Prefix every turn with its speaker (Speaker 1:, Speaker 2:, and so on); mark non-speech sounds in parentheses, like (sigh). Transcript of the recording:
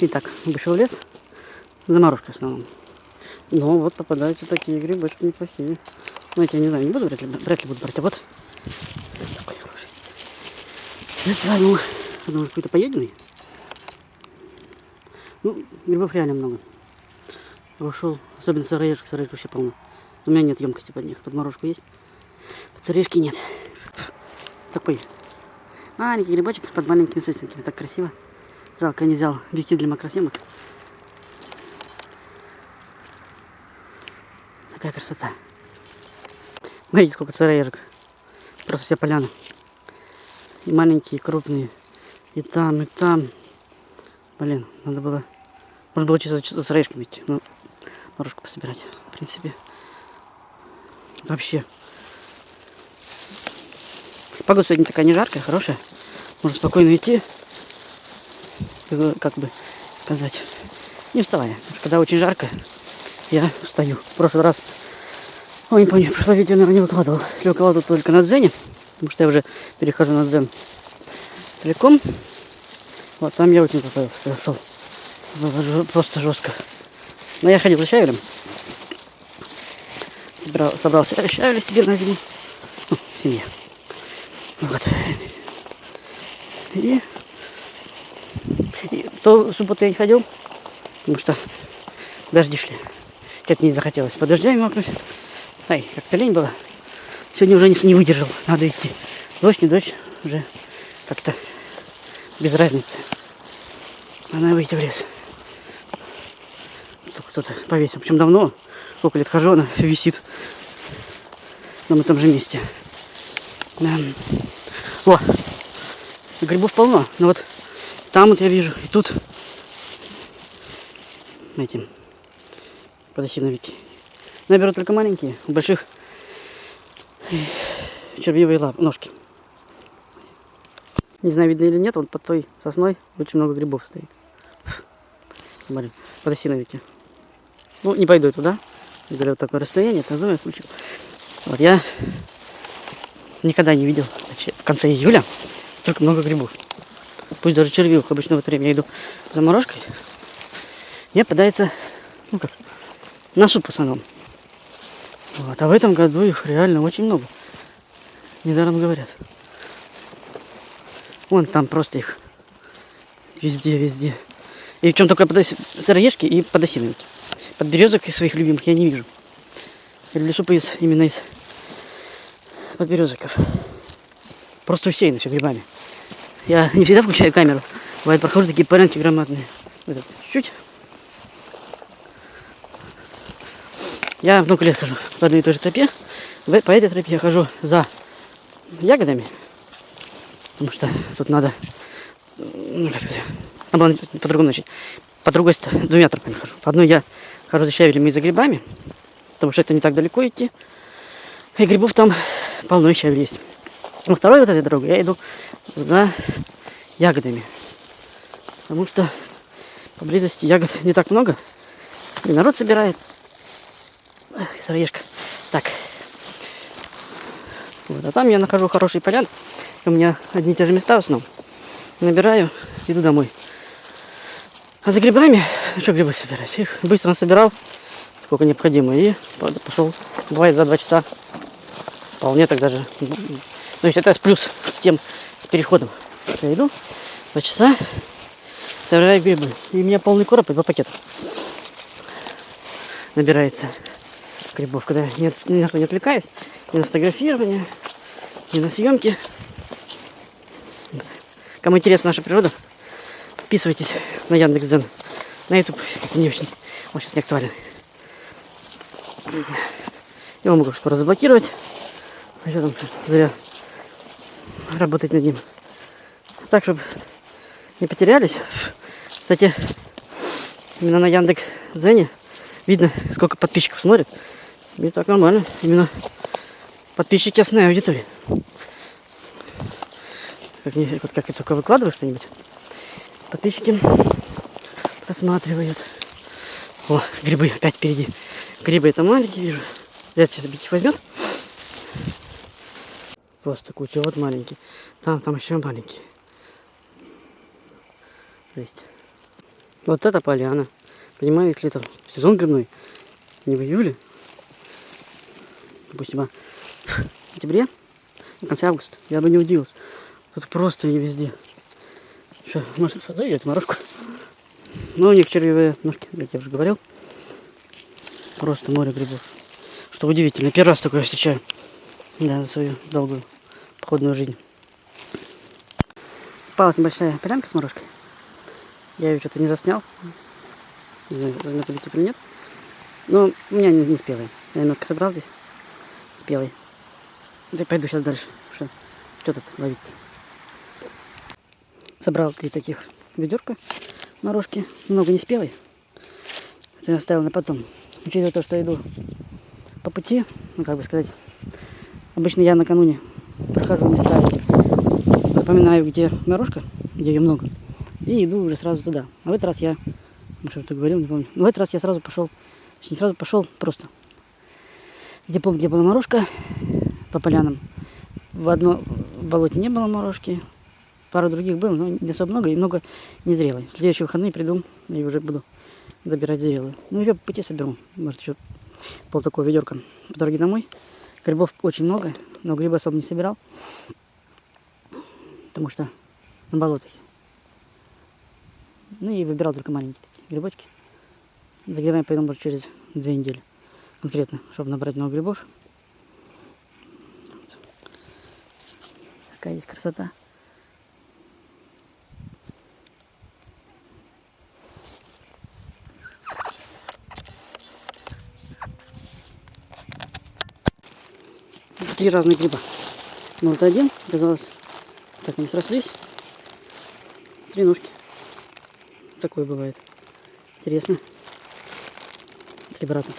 Speaker 1: И так, вышел лес. Заморозка в основном. Но вот попадаются такие грибочки неплохие. Ну, я не знаю, не буду, вряд ли, вряд ли буду брать. А вот такой хороший. Я возьму, думаю, какой-то поеденный. Ну, грибов реально много. Ушел, особенно сыроежек, сыроежек вообще полно. У меня нет емкости под них. Под морожку есть, под сыроежки нет. Такой маленький грибочек под маленькими сосенками. Так красиво. Жалко, не взял объектив для макросъемок. Такая красота. Смотрите, сколько сыроежек. Просто вся поляна. И маленькие, и крупные. И там, и там. Блин, надо было... Можно было чисто, чисто с орешками идти. Ну, морожку пособирать, в принципе. Вообще. Погода сегодня такая не жаркая, хорошая. Можно спокойно идти. Как- Как бы сказать. Не вставая. Когда очень жарко, я встаю. В прошлый раз... Ой, не помню, прошлое видео, наверное, не выкладывал. Если выкладывал только на дзене. Потому что я уже перехожу на дзен целиком. Вот там я очень поправился, когда шел. Просто жестко. Но я ходил за щавелем. Собрал ся- щавеля себе на зиму. Ну, семье. Вот. И, и в ту субботу я не ходил, потому что дожди шли. Что-то не захотелось под дождями мокнуть. Ай, как-то лень было. Сегодня уже не, выдержал, надо идти. Дождь, не дождь, уже как-то без разницы. Надо выйти в лес. Тут кто-то повесил. Причем давно, сколько лет хожу, она висит на этом же месте. Да. О, грибов полно. Но вот там вот я вижу, и тут этим подосиновики. Но я только маленькие, у больших червивые лап, ножки. Не знаю, видно или нет, вот под той сосной очень много грибов стоит. Смотри, подосиновики. Ну, не пойду я туда. Говорю, вот такое расстояние, это зоя включил. Вот я никогда не видел в конце июля столько много грибов. Пусть даже червивых. Обычно в это время иду за морожкой. Мне попадается, ну как, на суп в основном. Вот. А в этом году их реально очень много. Недаром говорят. Вон там просто их везде, везде. И причем только подос... сыроежки и подосиновики. Подберезок из своих любимых я не вижу. Я люблю супы из, именно из подберезоков. Просто усеяно все грибами. Я не всегда включаю камеру. Бывает, прохожу такие полянки громадные. Вот это чуть-чуть. Я много лет хожу по одной и той же тропе. По этой тропе я хожу за ягодами. Потому что тут надо... ну, Надо было по-другому начать. По другой стороне, двумя тропами хожу. По одной я хожу за щавелем и за грибами. Потому что это не так далеко идти. И грибов там полно щавель есть. Во второй вот этой дорогой я иду за ягодами. Потому что поблизости ягод не так много. И народ собирает. Эх, сыроежка. Так. Вот, а там я нахожу хороший полян. У меня одни и те же места в основном. Набираю, иду домой. А за грибами, ну что грибы собирать? Их быстро насобирал, сколько необходимо. И пошел, бывает, за два часа. Вполне так даже. Ну, есть это плюс с тем, переходом. Я иду, два часа, собираю грибы. И у меня полный короб и два пакета. Набирается грибов, когда не, ни на что не отвлекаюсь, ни на фотографирование, ни на съемки. Кому интересна наша природа, подписывайтесь на Яндекс.Дзен. На YouTube не очень, он сейчас не актуален. Его могу скоро заблокировать. Зря работать над ним. Так, чтобы не потерялись. Кстати, именно на Яндекс.Дзене видно, сколько подписчиков смотрит. И так нормально. Именно подписчики основная аудитория. Как, вот как я только выкладываю что-нибудь, подписчики просматривают. О, грибы опять впереди. Грибы это маленькие, вижу. Ли сейчас объектив возьмет. Просто куча. Вот маленький. Там, там еще маленький. Жесть. Вот это поляна. Понимаю, если это сезон грибной, не в июле, допустим, а (laughs) в сентябре, в конце августа, я бы не удивился. Тут просто и везде. Может, дает морожку? Ну, у них червивые ножки, как я уже говорил. Просто море грибов. Что удивительно, первый раз такое встречаю. Да, за свою долгую походную жизнь. Попалась небольшая полянка с морожкой. Я ее что-то не заснял. Не знаю, на это или нет. Но у меня не, не спелые. Я немножко собрал здесь. Спелый. Я пойду сейчас дальше. Что, что тут ловить? Собрал три таких ведерка морожки. Много не спелой. Это я оставил на потом. Учитывая то, что иду по пути, ну как бы сказать, обычно я накануне прохожу места запоминаю, где морожка, где ее много, и иду уже сразу туда. А в этот раз я, ну что я говорил, не помню, но в этот раз я сразу пошел, точнее сразу пошел просто, где помню, где была морожка, по полянам. В одно в болоте не было морожки, пару других было, но не особо много и много незрелой. В следующие выходные приду и уже буду добирать зрелую. Ну еще по пути соберу, может еще пол такого ведерка по дороге домой. Грибов очень много, но грибы особо не собирал, потому что на болотах. Ну и выбирал только маленькие такие грибочки. За грибами пойду, может, через две недели. Конкретно, чтобы набрать много грибов. Такая здесь красота. Три разных гриба. Ну вот один, оказалось, так они срослись. Три ножки. Такое бывает. Интересно. Три брата.